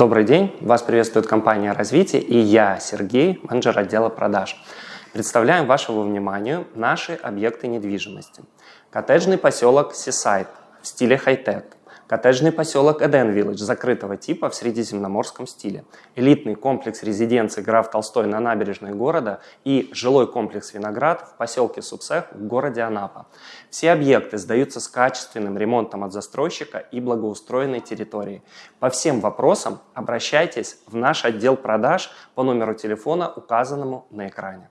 Добрый день, вас приветствует компания «Развитие» и я, Сергей, менеджер отдела продаж. Представляем вашему вниманию наши объекты недвижимости. Коттеджный поселок Сисайд в стиле хай-тек, Коттеджный поселок Эден Виллидж закрытого типа в средиземноморском стиле. Элитный комплекс резиденции граф Толстой на набережной города и жилой комплекс Виноград в поселке Субсех в городе Анапа. Все объекты сдаются с качественным ремонтом от застройщика и благоустроенной территории. По всем вопросам обращайтесь в наш отдел продаж по номеру телефона, указанному на экране.